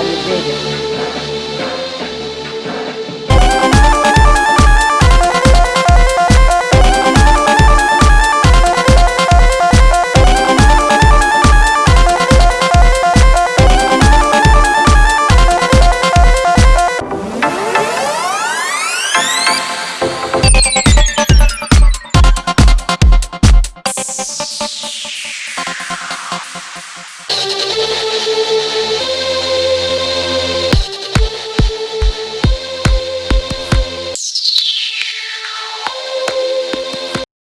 God is bigger.